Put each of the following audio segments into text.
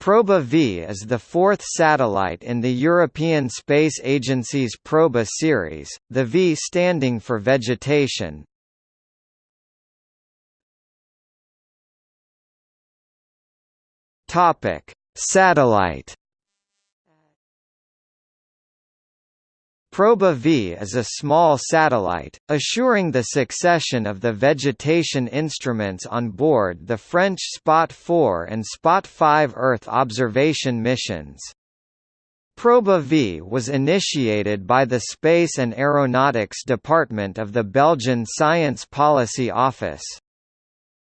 Proba V is the fourth satellite in the European Space Agency's Proba series, the V standing for vegetation. Topic: Satellite Proba V is a small satellite, assuring the succession of the vegetation instruments on board the French Spot 4 and Spot 5 Earth observation missions. Proba V was initiated by the Space and Aeronautics Department of the Belgian Science Policy Office.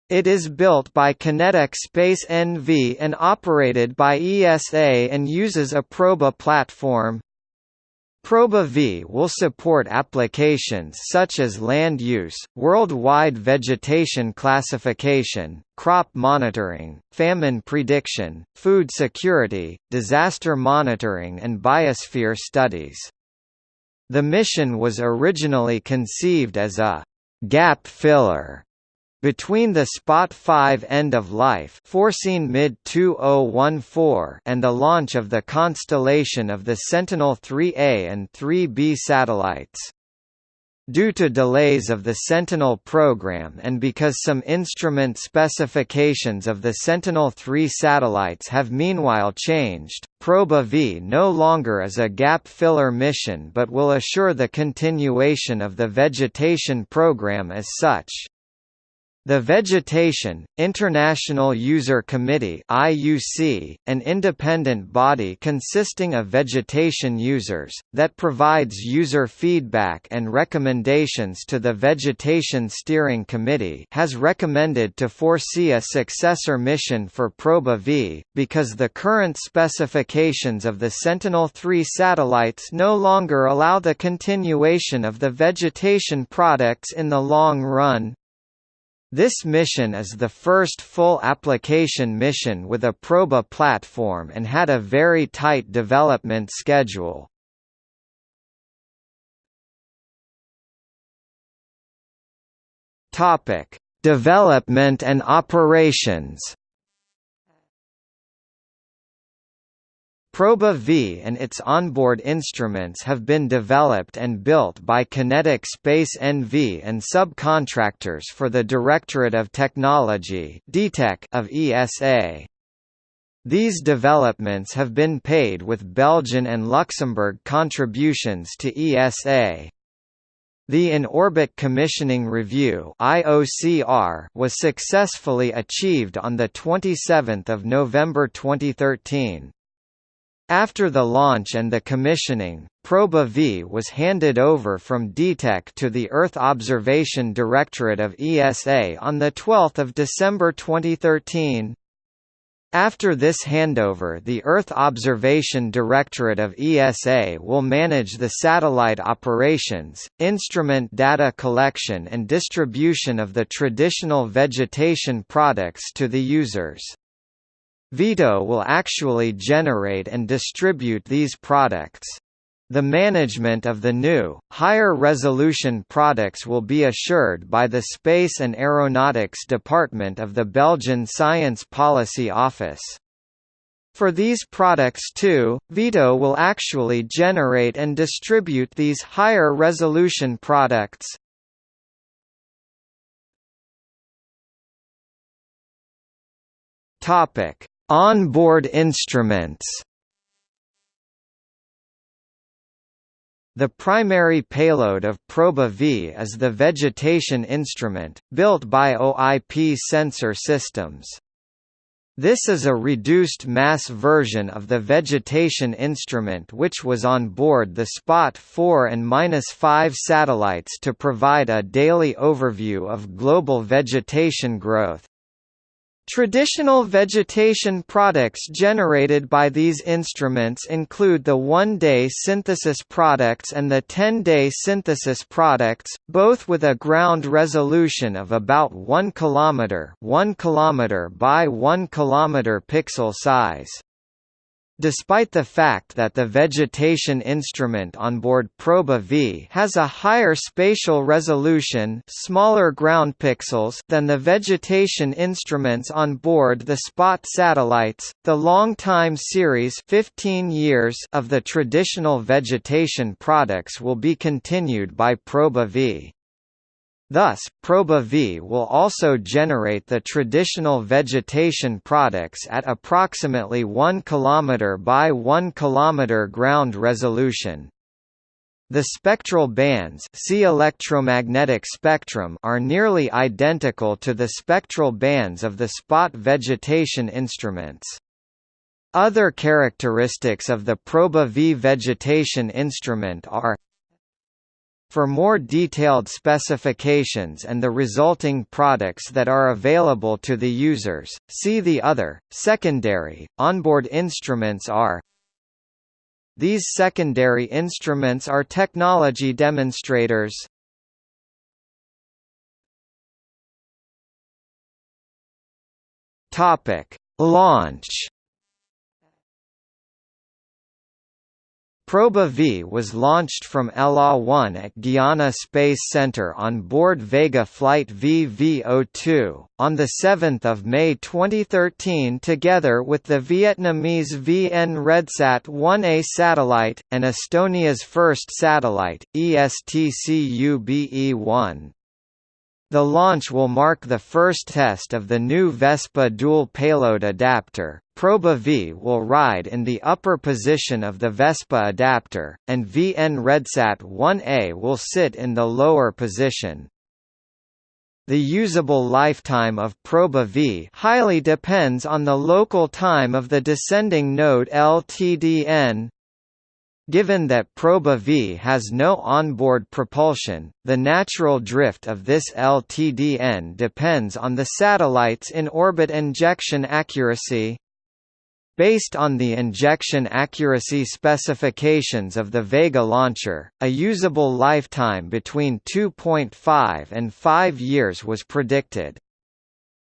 It is built by QinetiQ Space NV and operated by ESA and uses a Proba platform, Proba V will support applications such as land use, worldwide vegetation classification, crop monitoring, famine prediction, food security, disaster monitoring and biosphere studies. The mission was originally conceived as a «gap filler» Between the Spot 5 end of life foreseen mid-2014 and the launch of the constellation of the Sentinel-3A and 3B satellites. Due to delays of the Sentinel program and because some instrument specifications of the Sentinel-3 satellites have meanwhile changed, Proba V no longer is a gap filler mission but will assure the continuation of the vegetation program as such. The Vegetation, International User Committee IUC, an independent body consisting of vegetation users, that provides user feedback and recommendations to the Vegetation Steering Committee has recommended to foresee a successor mission for Proba V, because the current specifications of the Sentinel-3 satellites no longer allow the continuation of the vegetation products in the long run. This mission is the first full application mission with a Proba platform and had a very tight development schedule. Topic: Development and operations. Proba V and its onboard instruments have been developed and built by QinetiQ Space NV and subcontractors for the Directorate of Technology of ESA. These developments have been paid with Belgian and Luxembourg contributions to ESA. The In-Orbit Commissioning Review was successfully achieved on 27 November 2013. After the launch and the commissioning, Proba V was handed over from DTEC to the Earth Observation Directorate of ESA on 12 December 2013. After this handover the Earth Observation Directorate of ESA will manage the satellite operations, instrument data collection and distribution of the traditional vegetation products to the users. Vito will actually generate and distribute these products. The management of the new, higher-resolution products will be assured by the Space and Aeronautics Department of the Belgian Science Policy Office. For these products too, Vito will actually generate and distribute these higher-resolution products. Topic Onboard instruments The primary payload of Proba V is the vegetation instrument, built by OIP Sensor Systems. This is a reduced-mass version of the vegetation instrument which was on board the Spot 4 and 5 satellites to provide a daily overview of global vegetation growth. Traditional vegetation products generated by these instruments include the one-day synthesis products and the 10-day synthesis products, both with a ground resolution of about 1 km 1 km by 1 km pixel size. Despite the fact that the vegetation instrument on board Proba V has a higher spatial resolution smaller ground pixels than the vegetation instruments on board the SPOT satellites, the long-time series 15 years of the traditional vegetation products will be continued by Proba V. Thus, Proba V will also generate the traditional vegetation products at approximately 1 km by 1 km ground resolution. The spectral bands see electromagnetic spectrum are nearly identical to the spectral bands of the spot vegetation instruments. Other characteristics of the Proba V vegetation instrument are for more detailed specifications and the resulting products that are available to the users, see the other, secondary, onboard instruments are. These secondary instruments are technology demonstrators. Launch Proba V was launched from LA-1 at Guiana Space Center on board Vega Flight VV02, on 7 May 2013 together with the Vietnamese VN Redsat 1A satellite, and Estonia's first satellite, ESTCUBE-1. The launch will mark the first test of the new Vespa dual payload adapter. Proba V will ride in the upper position of the Vespa adapter, and VN Redsat 1A will sit in the lower position. The usable lifetime of Proba V highly depends on the local time of the descending node LTDN, Given that Proba V has no onboard propulsion, the natural drift of this LTDN depends on the satellite's in-orbit injection accuracy. Based on the injection accuracy specifications of the Vega launcher, a usable lifetime between 2.5 and 5 years was predicted.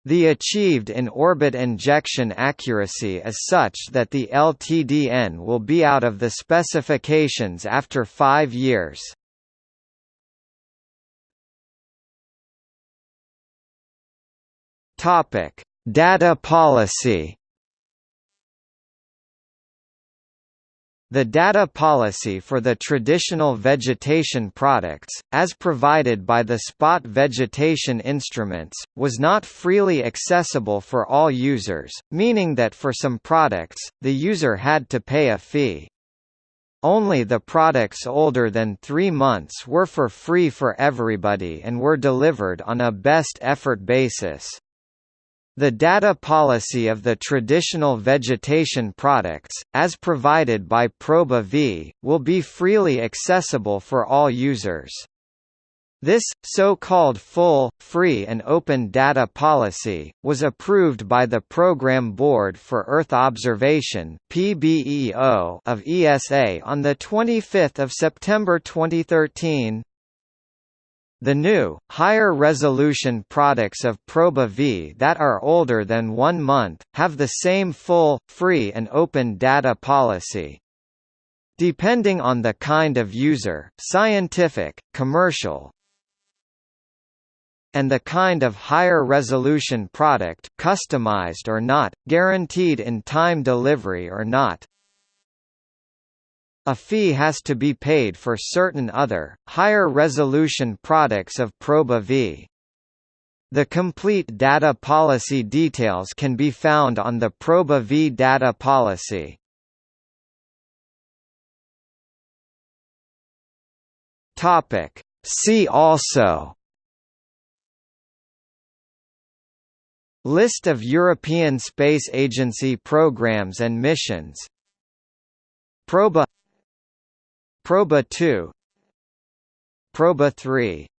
The achieved in-orbit injection accuracy is such that the LTDN will be out of the specifications after five years. Data policy The data policy for the traditional vegetation products, as provided by the spot vegetation instruments, was not freely accessible for all users, meaning that for some products, the user had to pay a fee. Only the products older than three months were for free for everybody and were delivered on a best effort basis. The data policy of the traditional vegetation products, as provided by Proba V, will be freely accessible for all users. This, so-called full, free and open data policy, was approved by the Program Board for Earth Observation of ESA on 25 September 2013. The new, higher-resolution products of Proba V that are older than one month, have the same full, free and open data policy. Depending on the kind of user scientific, commercial, and the kind of higher resolution product customized or not, guaranteed in time delivery or not, a fee has to be paid for certain other, higher-resolution products of Proba V. The complete data policy details can be found on the Proba V data policy. See also List of European Space Agency programs and missions Proba Proba 2 Proba 3